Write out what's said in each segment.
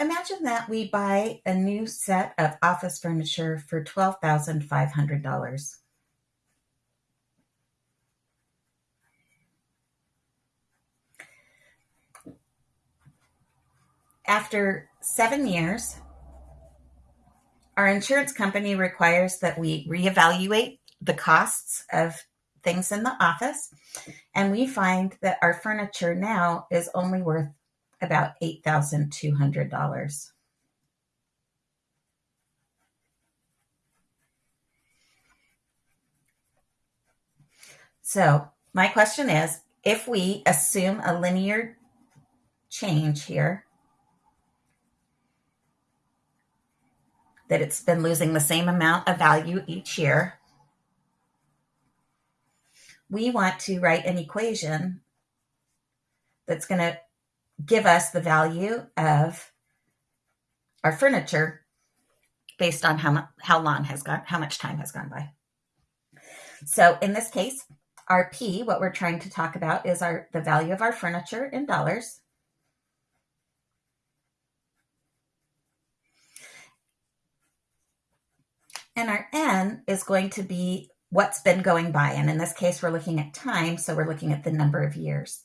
Imagine that we buy a new set of office furniture for $12,500. After seven years, our insurance company requires that we reevaluate the costs of things in the office, and we find that our furniture now is only worth about $8,200. So, my question is if we assume a linear change here, that it's been losing the same amount of value each year, we want to write an equation that's going to give us the value of our furniture based on how, how long has gone, how much time has gone by. So in this case, our P, what we're trying to talk about is our the value of our furniture in dollars. And our N is going to be what's been going by. And in this case, we're looking at time, so we're looking at the number of years.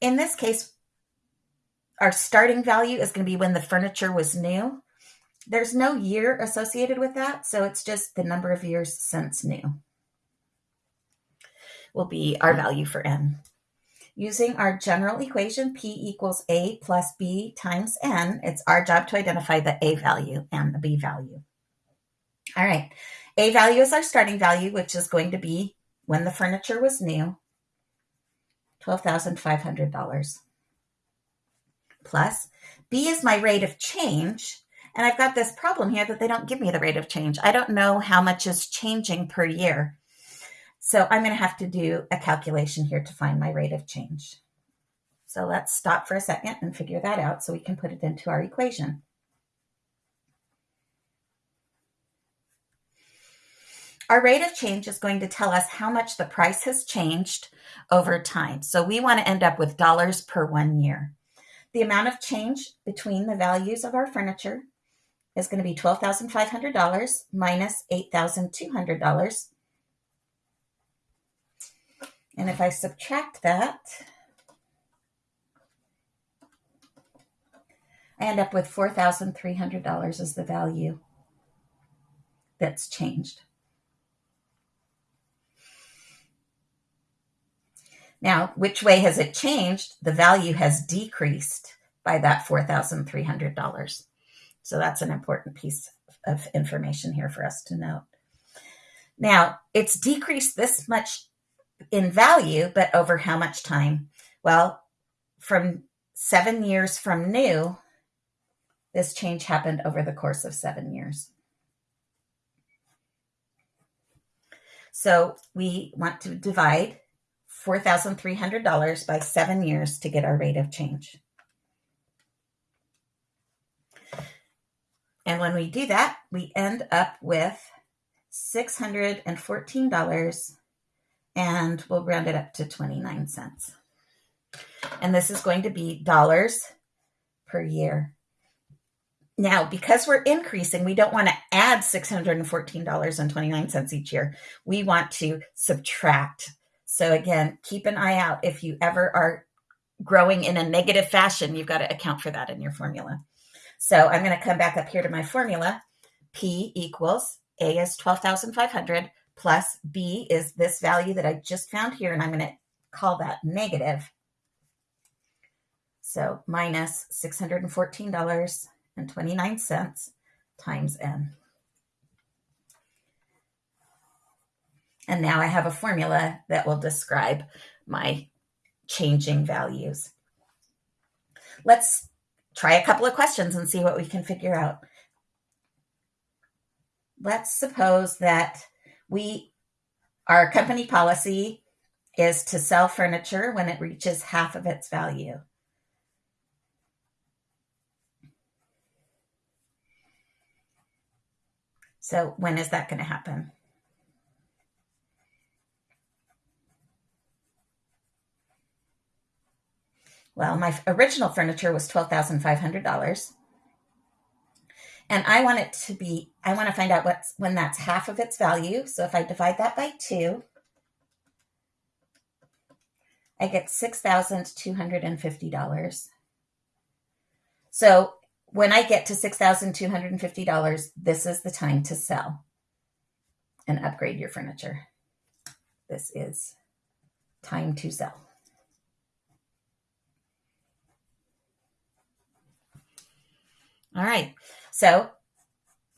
In this case, our starting value is going to be when the furniture was new. There's no year associated with that, so it's just the number of years since new will be our value for n. Using our general equation, P equals A plus B times N, it's our job to identify the A value and the B value. All right, A value is our starting value, which is going to be when the furniture was new, $12,500. Plus, B is my rate of change, and I've got this problem here that they don't give me the rate of change. I don't know how much is changing per year. So I'm going to have to do a calculation here to find my rate of change. So let's stop for a second and figure that out so we can put it into our equation. Our rate of change is going to tell us how much the price has changed over time. So we want to end up with dollars per one year. The amount of change between the values of our furniture is going to be $12,500 minus $8,200 and if I subtract that, I end up with $4,300 as the value that's changed. Now, which way has it changed? The value has decreased by that $4,300. So that's an important piece of information here for us to note. Now, it's decreased this much in value, but over how much time? Well, from seven years from new, this change happened over the course of seven years. So we want to divide $4,300 by seven years to get our rate of change. And when we do that, we end up with $614 and we'll round it up to 29 cents. And this is going to be dollars per year. Now, because we're increasing, we don't want to add $614.29 each year. We want to subtract. So again, keep an eye out if you ever are growing in a negative fashion, you've got to account for that in your formula. So I'm going to come back up here to my formula. P equals A is 12,500 plus B is this value that I just found here, and I'm going to call that negative. So minus $614.29 times N. And now I have a formula that will describe my changing values. Let's try a couple of questions and see what we can figure out. Let's suppose that we our company policy is to sell furniture when it reaches half of its value. So when is that going to happen? Well, my original furniture was $12,500. And I want it to be, I want to find out what's when that's half of its value. So if I divide that by two, I get $6,250. So when I get to $6,250, this is the time to sell and upgrade your furniture. This is time to sell. All right, so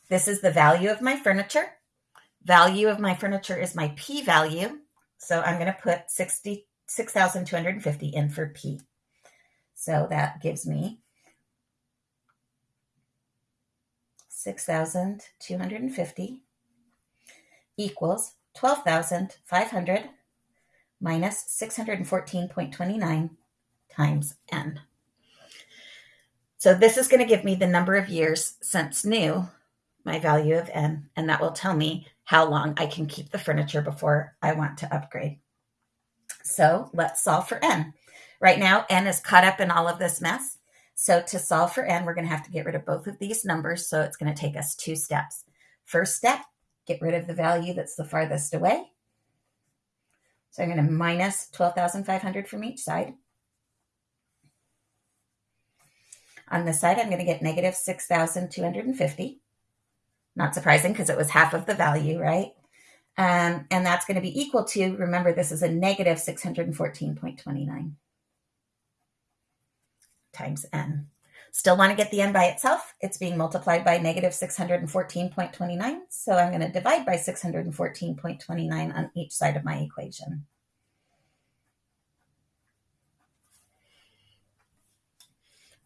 this is the value of my furniture. Value of my furniture is my P value. So I'm going to put 66,250 in for P. So that gives me 6,250 equals 12,500 minus 614.29 times n. So this is going to give me the number of years since new, my value of n, and that will tell me how long I can keep the furniture before I want to upgrade. So let's solve for n. Right now, n is caught up in all of this mess. So to solve for n, we're going to have to get rid of both of these numbers. So it's going to take us two steps. First step, get rid of the value that's the farthest away. So I'm going to minus 12,500 from each side. On this side, I'm going to get negative 6,250. Not surprising because it was half of the value, right? Um, and that's going to be equal to, remember, this is a negative 614.29 times n. Still want to get the n by itself. It's being multiplied by negative 614.29. So I'm going to divide by 614.29 on each side of my equation.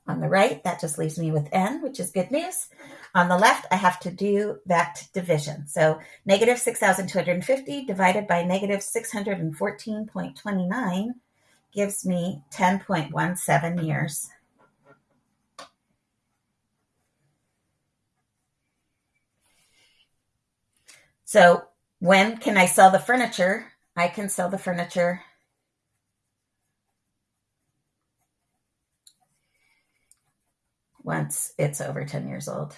On the right, that just leaves me with n, which is good news. On the left, I have to do that division. So negative 6,250 divided by negative 614.29 gives me 10.17 years. So when can I sell the furniture? I can sell the furniture once it's over 10 years old.